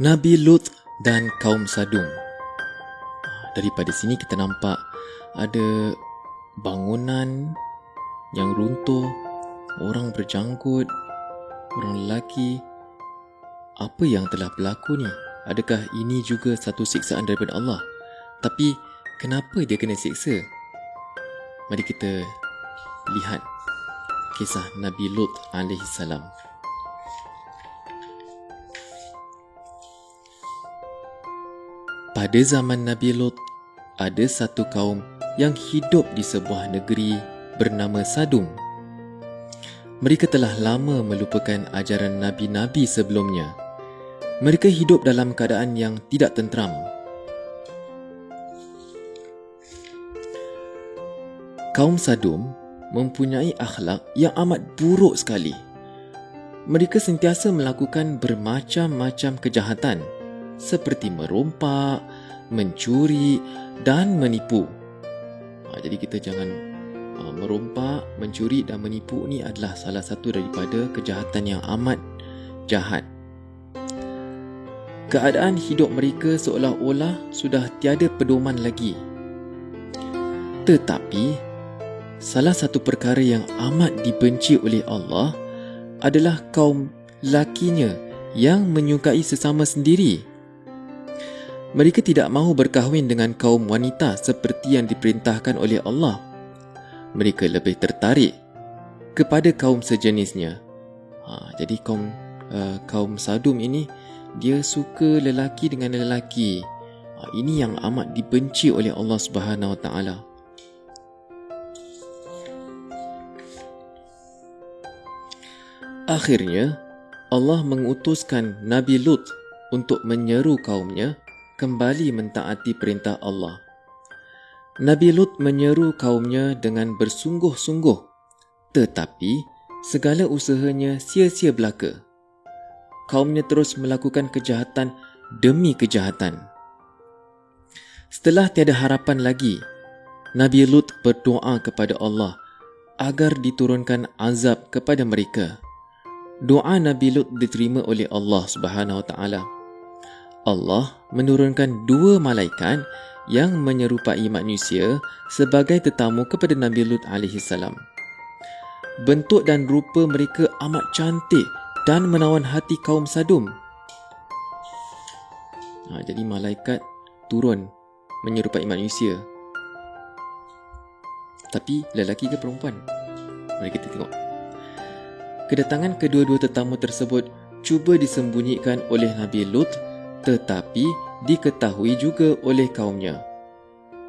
Nabi Lut dan kaum Sadum. Daripada sini kita nampak ada bangunan yang runtuh, orang berjanggut, orang lelaki. Apa yang telah berlaku ni? Adakah ini juga satu siksaan daripada Allah? Tapi kenapa dia kena siksa? Mari kita lihat kisah Nabi Lut alaihi salam. Pada zaman Nabi Lut, ada satu kaum yang hidup di sebuah negeri bernama Sadum. Mereka telah lama melupakan ajaran nabi-nabi sebelumnya. Mereka hidup dalam keadaan yang tidak tenteram. Kaum Sadum mempunyai akhlak yang amat buruk sekali. Mereka sentiasa melakukan bermacam-macam kejahatan seperti merompak, mencuri dan menipu. Ha, jadi kita jangan uh, merompak, mencuri dan menipu ni adalah salah satu daripada kejahatan yang amat jahat. Keadaan hidup mereka seolah-olah sudah tiada pedoman lagi. Tetapi, salah satu perkara yang amat dibenci oleh Allah adalah kaum lakinya yang menyukai sesama sendiri. Mereka tidak mahu berkahwin dengan kaum wanita seperti yang diperintahkan oleh Allah. Mereka lebih tertarik kepada kaum sejenisnya. Ha, jadi kaum uh, kaum Sadum ini dia suka lelaki dengan lelaki. Ha, ini yang amat dibenci oleh Allah Subhanahu Wa Taala. Akhirnya Allah mengutuskan Nabi Lut untuk menyeru kaumnya kembali mentaati perintah Allah. Nabi Lut menyeru kaumnya dengan bersungguh-sungguh tetapi segala usahanya sia-sia belaka. Kaumnya terus melakukan kejahatan demi kejahatan. Setelah tiada harapan lagi, Nabi Lut berdoa kepada Allah agar diturunkan azab kepada mereka. Doa Nabi Lut diterima oleh Allah Subhanahu Wa Taala. Allah menurunkan dua malaikat yang menyerupai manusia sebagai tetamu kepada Nabi Lut salam. Bentuk dan rupa mereka amat cantik dan menawan hati kaum Sadum. Ha, jadi malaikat turun menyerupai manusia. Tapi lelaki ke perempuan? Mari kita tengok. Kedatangan kedua-dua tetamu tersebut cuba disembunyikan oleh Nabi Lut tetapi diketahui juga oleh kaumnya.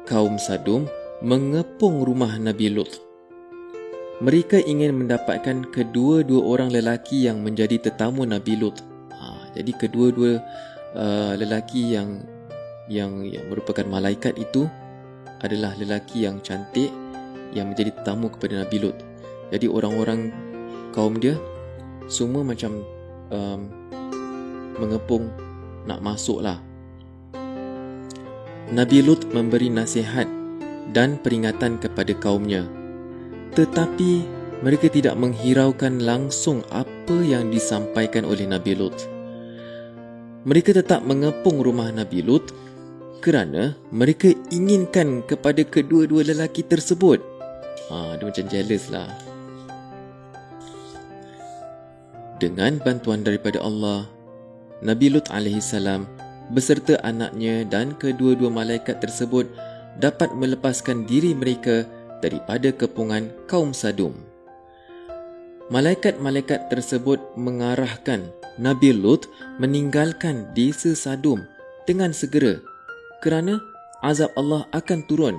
Kaum Sadum mengepung rumah Nabi Lut. Mereka ingin mendapatkan kedua-dua orang lelaki yang menjadi tetamu Nabi Lut. Ha, jadi kedua-dua uh, lelaki yang, yang yang merupakan malaikat itu adalah lelaki yang cantik yang menjadi tetamu kepada Nabi Lut. Jadi orang-orang kaum dia semua macam um, mengepung nak masuk lah. Nabi Lut memberi nasihat dan peringatan kepada kaumnya. Tetapi mereka tidak menghiraukan langsung apa yang disampaikan oleh Nabi Lut. Mereka tetap mengepung rumah Nabi Lut kerana mereka inginkan kepada kedua-dua lelaki tersebut. Ha, dia macam jealous lah. Dengan bantuan daripada Allah, Nabi Lut AS beserta anaknya dan kedua-dua malaikat tersebut dapat melepaskan diri mereka daripada kepungan kaum Sadum. Malaikat-malaikat tersebut mengarahkan Nabi Lut meninggalkan desa Sadum dengan segera kerana azab Allah akan turun.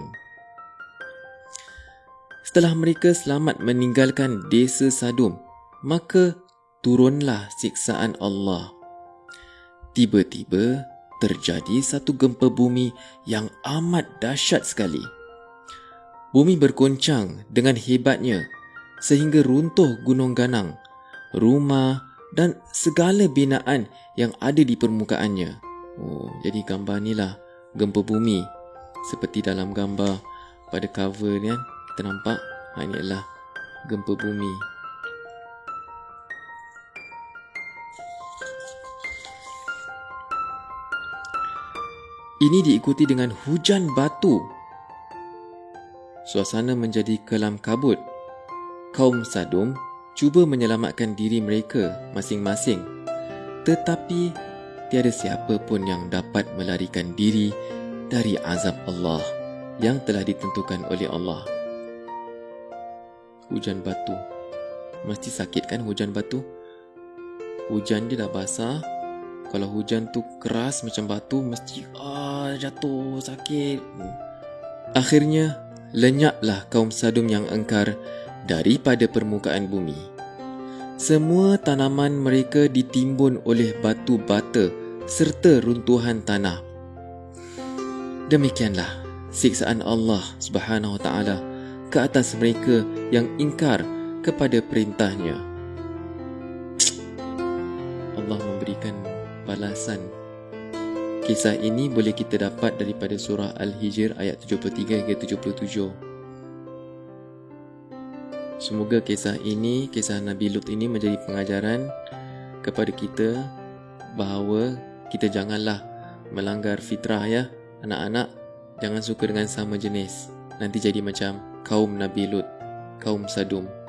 Setelah mereka selamat meninggalkan desa Sadum, maka turunlah siksaan Allah. Tiba-tiba terjadi satu gempa bumi yang amat dahsyat sekali. Bumi bergoncang dengan hebatnya sehingga runtuh gunung ganang, rumah dan segala binaan yang ada di permukaannya. Oh, jadi gambar ni lah gempa bumi. Seperti dalam gambar pada cover ni kan, kita nampak ha, ini adalah gempa bumi. Ini diikuti dengan hujan batu. Suasana menjadi kelam kabut. Kaum Sadum cuba menyelamatkan diri mereka masing-masing. Tetapi tiada siapa pun yang dapat melarikan diri dari azab Allah yang telah ditentukan oleh Allah. Hujan batu. Mesti sakit kan hujan batu? Hujan dia dah basah. Kalau hujan tu keras macam batu, mesti ah jatuh sakit. Akhirnya, lenyaplah kaum Sadum yang engkar daripada permukaan bumi. Semua tanaman mereka ditimbun oleh batu bata serta runtuhan tanah. Demikianlah siksaan Allah Subhanahu Wa Taala ke atas mereka yang ingkar kepada perintahnya. Allah balasan. Kisah ini boleh kita dapat daripada surah Al-Hijr ayat 73 hingga 77. Semoga kisah ini, kisah Nabi Lut ini menjadi pengajaran kepada kita bahawa kita janganlah melanggar fitrah ya. Anak-anak jangan suka dengan sama jenis. Nanti jadi macam kaum Nabi Lut, kaum Sadum.